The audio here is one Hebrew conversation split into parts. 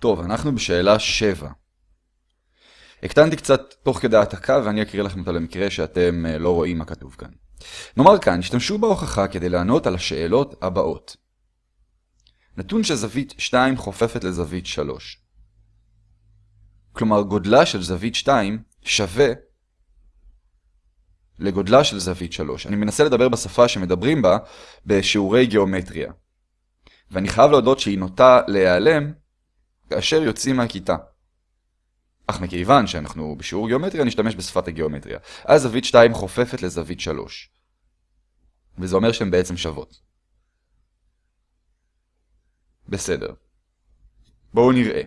טוב, אנחנו בשאלה 7. הקטנתי קצת תוך כדי העתקה ואני אקריא לכם אותה למקרה שאתם אה, לא רואים מה כתוב כאן. נאמר כאן, השתמשו בהוכחה כדי לענות על השאלות הבאות. נתון שזווית 2 חופפת לזווית 3. כלומר, גודלה של זווית 2 שווה לגודלה של זווית 3. אני מנסה לדבר בשפה שמדברים בה בשיעורי גיאומטריה. ואני חייב להודות שהיא נוטה להיעלם כאשר יוצאים מהכיתה. אך מכיוון שאנחנו בשיעור גיאומטריה, נשתמש בשפת הגיאומטריה. אז זווית 2 חופפת לזווית 3. וזה אומר שהן בעצם שוות. בסדר. בואו נראה.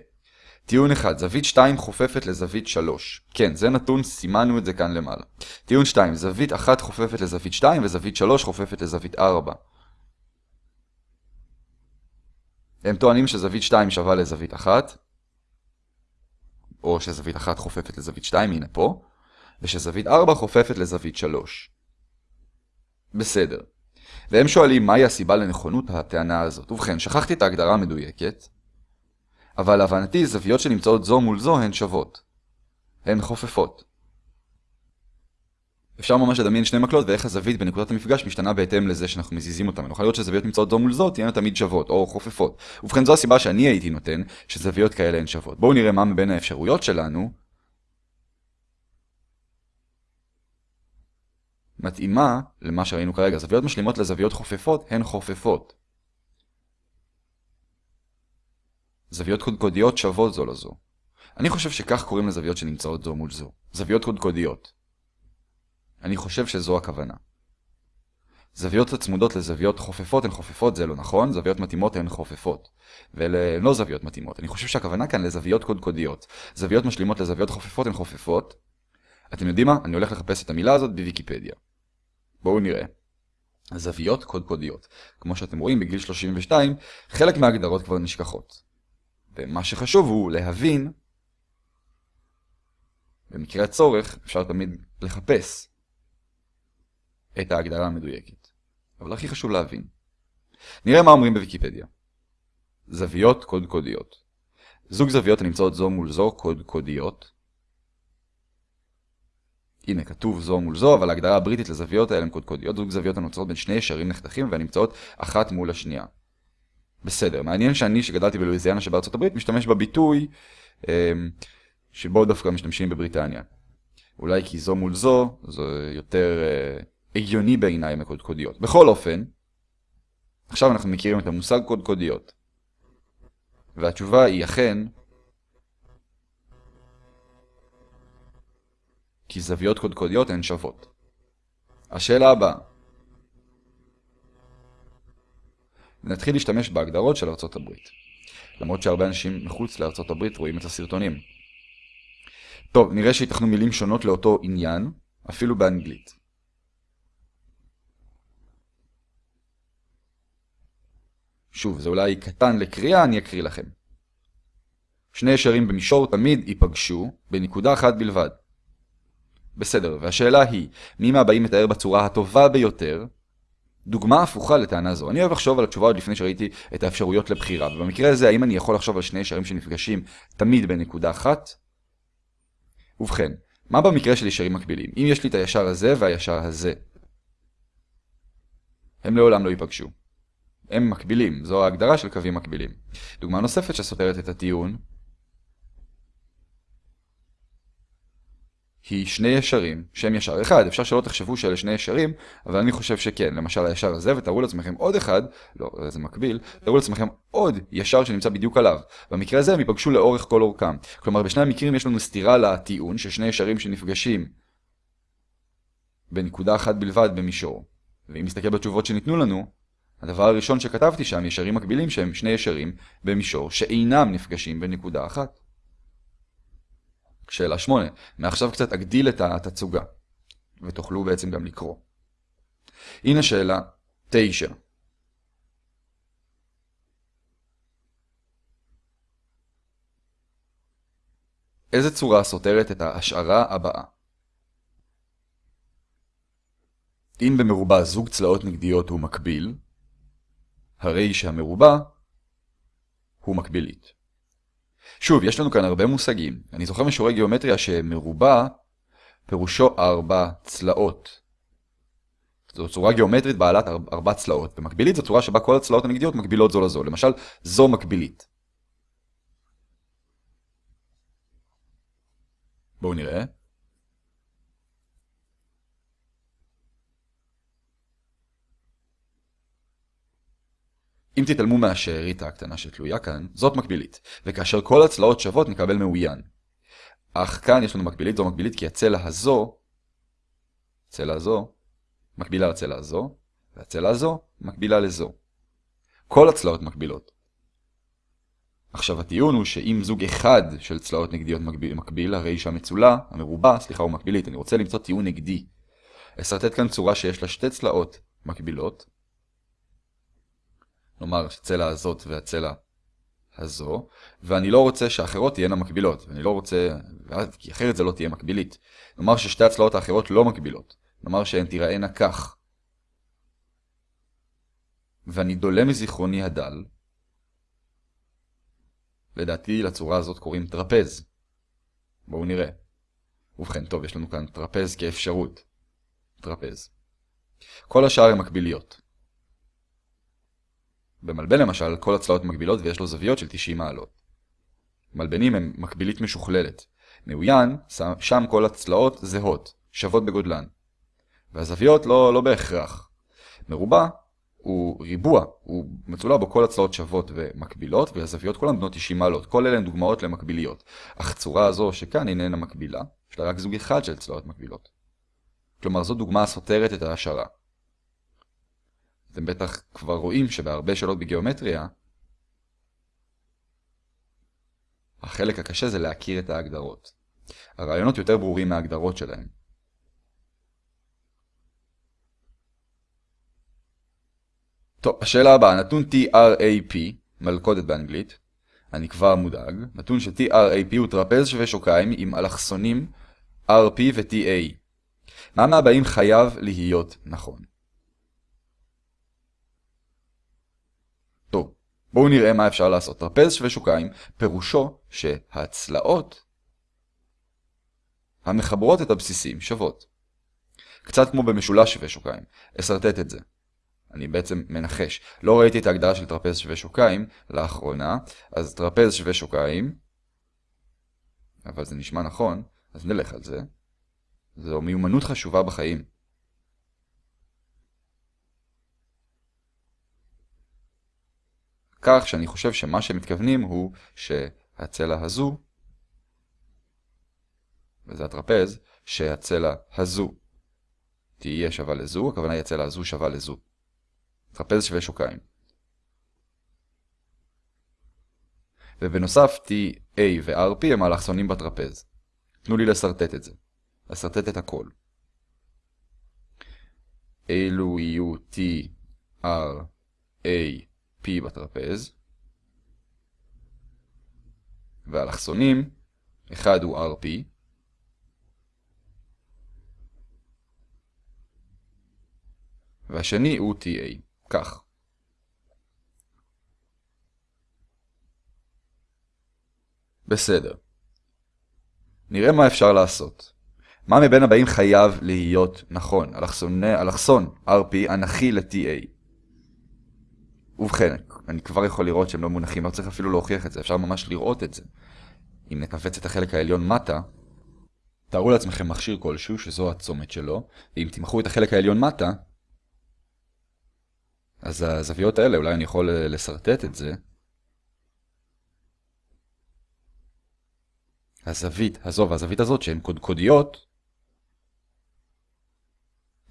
טיעון 1, זווית 2 חופפת לזווית 3. כן, זה נתון, סימנו את זה כאן למעלה. טיעון 2, זווית 1 חופפת לזווית 2 וזווית 3 חופפת לזווית 4. הם טוענים שזווית 2 שווה לזווית 1, או שזווית 1 חופפת לזווית 2, הנה פה, ושזווית 4 חופפת לזווית 3. בסדר. והם שואלים מהי הסיבה לנכונות הטענה הזאת. ובכן, שכחתי את ההגדרה המדויקת, אבל להבנתי זוויות שנמצאות זו מול זו הן שוות. הן חופפות. אפשר ממש לדמיין שני מקלות ואיך הזווית בנקודת המפגש משתנה בהתאם לזה שאנחנו מזיזים אותם. נוכל לראות שזוויות נמצאות זו מול זו תהיינה תמיד שוות או חופפות. ובכן זו הסיבה שאני הייתי נותן שזוויות כאלה הן שוות. בואו נראה מה מבין האפשרויות שלנו מתאימה למה שראינו כרגע. זוויות משלימות לזוויות חופפות הן חופפות. זוויות קודקודיות שוות זו לזו. אני חושב שכך קוראים לזוויות שנמצאות זו מול זו. זוויות קודקודיות. אני חושב שזו הכוונה. זוויות הצמודות לזוויות חופפות הן חופפות, זה לא נכון, זוויות מתאימות הן חופפות. ואלה לא זוויות מתאימות. אני חושב שהכוונה כאן לזוויות קודקודיות. זוויות משלימות לזוויות חופפות הן חופפות. אתם יודעים מה? אני הולך לחפש את המילה הזאת בוויקיפדיה. בואו נראה. זוויות קודקודיות. כמו שאתם רואים, בגיל 32, חלק מההגדרות כבר נשכחות. ומה שחשוב הוא להבין, במקרה הצורך, אפשר תמיד לחפש את ההגדרה המדויקת. אבל הכי חשוב להבין. נראה מה אומרים בוויקיפדיה. זוויות קודקודיות. זוג זוויות הנמצאות זו מול זו קודקודיות. הנה, כתוב זו מול זו, אבל ההגדרה הבריטית לזוויות האלה הן קודקודיות. זוג זוויות הנוצרות בין שני ישרים נחתכים והנמצאות אחת מול השנייה. בסדר, מעניין שאני שגדלתי בלואיזיאנה שבארצות הברית משתמש בביטוי אמ, שבו דווקא משתמשים בבריטניה. אולי כי זו מול זו, זה יותר אה, הגיוני בעיניי מקודקודיות. בכל אופן, עכשיו אנחנו מכירים את המושג קודקודיות. והתשובה היא אכן, כי זוויות קודקודיות הן שוות. השאלה הבאה נתחיל להשתמש בהגדרות של ארצות הברית. למרות שהרבה אנשים מחוץ לארצות הברית רואים את הסרטונים. טוב, נראה שיתכנו מילים שונות לאותו עניין, אפילו באנגלית. שוב, זה אולי קטן לקריאה, אני אקריא לכם. שני ישרים במישור תמיד ייפגשו בנקודה אחת בלבד. בסדר, והשאלה היא, מי מהבאים מתאר בצורה הטובה ביותר דוגמה הפוכה לטענה זו. אני אוהב לחשוב על התשובה עוד לפני שראיתי את האפשרויות לבחירה, ובמקרה הזה האם אני יכול לחשוב על שני ישרים שנפגשים תמיד בנקודה אחת? ובכן, מה במקרה של ישרים מקבילים? אם יש לי את הישר הזה והישר הזה, הם לעולם לא ייפגשו. הם מקבילים, זו ההגדרה של קווים מקבילים. דוגמה נוספת שסותרת את הטיעון היא שני ישרים שהם ישר אחד. אפשר שלא תחשבו שאלה שני ישרים, אבל אני חושב שכן. למשל הישר הזה, ותארו לעצמכם עוד אחד, לא, זה מקביל, תארו לעצמכם עוד ישר שנמצא בדיוק עליו. במקרה הזה הם ייפגשו לאורך כל אורכם. כלומר, בשני המקרים יש לנו סתירה לטיעון ששני ישרים שנפגשים בנקודה אחת בלבד במישור. ואם נסתכל בתשובות שניתנו לנו, הדבר הראשון שכתבתי שם, ישרים מקבילים שהם שני ישרים במישור שאינם נפגשים בנקודה אחת. שאלה 8. מעכשיו קצת אגדיל את התצוגה, ותוכלו בעצם גם לקרוא. הנה שאלה 9. איזה צורה סותרת את ההשערה הבאה? אם במרובע זוג צלעות נגדיות הוא מקביל, הרי שהמרובע הוא מקבילית. שוב, יש לנו כאן הרבה מושגים. אני זוכר משיעורי גיאומטריה שמרובע פירושו ארבע צלעות. זו צורה גיאומטרית בעלת ארבע צלעות. במקבילית זו צורה שבה כל הצלעות הנגדיות מקבילות זו לזו. למשל, זו מקבילית. בואו נראה. אם תתעלמו מהשארית הקטנה שתלויה כאן, זאת מקבילית, וכאשר כל הצלעות שוות נקבל מאוין. אך כאן יש לנו מקבילית, זו מקבילית כי הצלע הזו, הצלע הזו, מקבילה לצלע הזו, והצלע הזו מקבילה לזו. כל הצלעות מקבילות. עכשיו הטיעון הוא שאם זוג אחד של צלעות נגדיות מקביל, מקביל הרי שהמצולה, המרובע, סליחה, הוא מקבילית. אני רוצה למצוא טיעון נגדי. אסרטט כאן צורה שיש לה שתי צלעות מקבילות, נאמר הצלע הזאת והצלע הזו, ואני לא רוצה שהאחרות תהיינה מקבילות, ואני לא רוצה, כי אחרת זה לא תהיה מקבילית. נאמר ששתי הצלעות האחרות לא מקבילות, נאמר שהן תיראינה כך. ואני דולה מזיכרוני הדל, לדעתי לצורה הזאת קוראים טרפז. בואו נראה. ובכן, טוב, יש לנו כאן טרפז כאפשרות. טרפז. כל השאר הן מקביליות. במלבן למשל, כל הצלעות מקבילות ויש לו זוויות של 90 מעלות. מלבנים הם מקבילית משוכללת. מאוין, שם כל הצלעות זהות, שוות בגודלן. והזוויות לא, לא בהכרח. מרובע הוא ריבוע, הוא מצולע בו כל הצלעות שוות ומקבילות, והזוויות כולן בנות 90 מעלות. כל אלה הן דוגמאות למקביליות. אך צורה הזו שכאן איננה מקבילה, יש לה רק זוג אחד של צלעות מקבילות. כלומר, זו דוגמה הסותרת את ההשערה. אתם בטח כבר רואים שבהרבה שאלות בגיאומטריה, החלק הקשה זה להכיר את ההגדרות. הרעיונות יותר ברורים מההגדרות שלהם. טוב, השאלה הבאה, נתון TRAP, מלכודת באנגלית, אני כבר מודאג, נתון ש-TRAP הוא טרפז שווה שוקיים עם אלכסונים RP ו-TA. מה מהבאים חייב להיות נכון? טוב, בואו נראה מה אפשר לעשות. טרפז שווה שוקיים, פירושו שהצלעות המחברות את הבסיסים שוות. קצת כמו במשולש שווה שוקיים. אסרטט את זה. אני בעצם מנחש. לא ראיתי את ההגדרה של טרפז שווה שוקיים לאחרונה, אז טרפז שווה שוקיים, אבל זה נשמע נכון, אז נלך על זה. זו מיומנות חשובה בחיים. כך שאני חושב שמה שמתכוונים הוא שהצלע הזו, וזה הטרפז, שהצלע הזו תהיה שווה לזו, הכוונה היא הצלע הזו שווה לזו. טרפז שווה שוקיים. ובנוסף T, A ו-RP הם האלכסונים בטרפז. תנו לי לסרטט את זה. לסרטט את הכל. אלו יהיו T, R, A, P בטרפז. והאלכסונים, אחד הוא RP. והשני הוא TA. כך. בסדר. נראה מה אפשר לעשות. מה מבין הבאים חייב להיות נכון? אלכסון, אלכסון RP אנכי ל-TA. ובכן, אני כבר יכול לראות שהם לא מונחים, לא צריך אפילו להוכיח את זה, אפשר ממש לראות את זה. אם נכווץ את החלק העליון מטה, תארו לעצמכם מכשיר כלשהו שזו הצומת שלו, ואם תמחו את החלק העליון מטה, אז הזוויות האלה, אולי אני יכול לסרטט את זה. הזווית הזו והזווית הזאת שהן קודקודיות,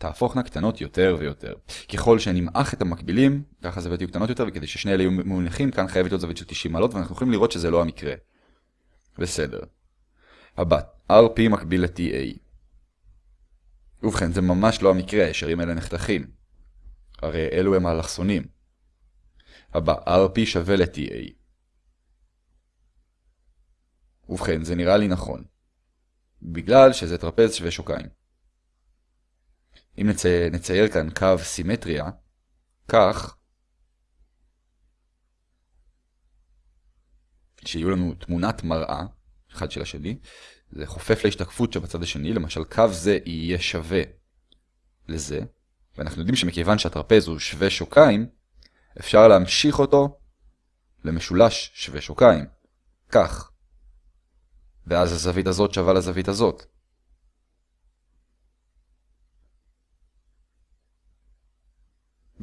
תהפוכנה קטנות יותר ויותר. ככל שנמעך את המקבילים, ככה הזוויות יהיו קטנות יותר, וכדי ששני אלה יהיו מונחים, כאן חייבת להיות זווית של 90 מעלות, ואנחנו יכולים לראות שזה לא המקרה. בסדר. הבא, RP מקביל ל-TA. ובכן, זה ממש לא המקרה, הישרים האלה נחתכים. הרי אלו הם האלכסונים. הבא, RP שווה ל-TA. ובכן, זה נראה לי נכון. בגלל שזה טרפז שווה שוקיים. אם נצי... נצייר כאן קו סימטריה, כך שיהיו לנו תמונת מראה, אחד של השני, זה חופף להשתקפות שבצד השני, למשל קו זה יהיה שווה לזה, ואנחנו יודעים שמכיוון שהטרפז הוא שווה שוקיים, אפשר להמשיך אותו למשולש שווה שוקיים. כך. ואז הזווית הזאת שווה לזווית הזאת.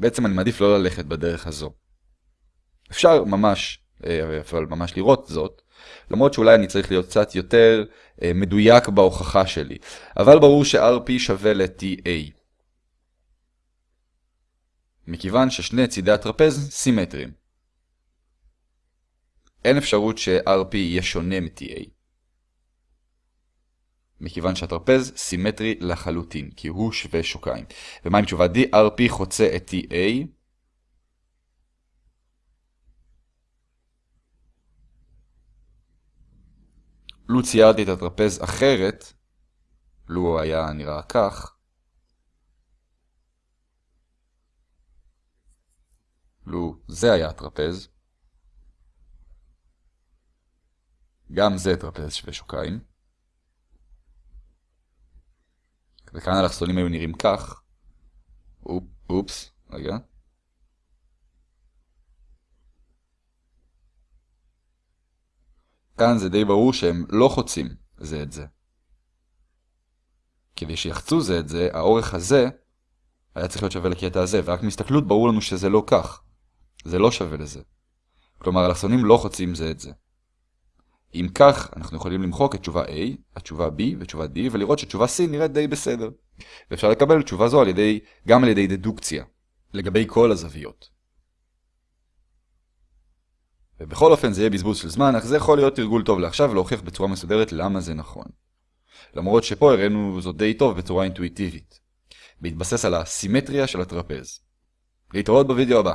בעצם אני מעדיף לא ללכת בדרך הזו. אפשר ממש, אה, אבל ממש לראות זאת, למרות שאולי אני צריך להיות קצת יותר אה, מדויק בהוכחה שלי. אבל ברור ש-RP שווה ל-TA. מכיוון ששני צידי הטרפז סימטריים. אין אפשרות ש-RP יהיה שונה מ-TA. מכיוון שהטרפז סימטרי לחלוטין, כי הוא שווה שוקיים. ומה עם תשובה D? RP חוצה את TA. לו ציירתי את הטרפז אחרת, לו היה נראה כך, לו זה היה הטרפז, גם זה טרפז שווה שוקיים, וכאן האלכסונים היו נראים כך, אופ, אופס, רגע, כאן זה די ברור שהם לא חוצים זה את זה. כדי שיחצו זה את זה, האורך הזה היה צריך להיות שווה לקטע הזה, ורק מהסתכלות ברור לנו שזה לא כך. זה לא שווה לזה. כלומר, אלכסונים לא חוצים זה את זה. אם כך, אנחנו יכולים למחוק את תשובה A, התשובה B ותשובה D, ולראות שתשובה C נראית די בסדר. ואפשר לקבל תשובה זו על ידי, גם על ידי דדוקציה, לגבי כל הזוויות. ובכל אופן זה יהיה בזבוז של זמן, אך זה יכול להיות תרגול טוב לעכשיו ולהוכיח בצורה מסודרת למה זה נכון. למרות שפה הראינו זאת די טוב בצורה אינטואיטיבית. בהתבסס על הסימטריה של הטרפז. להתראות בווידאו הבא.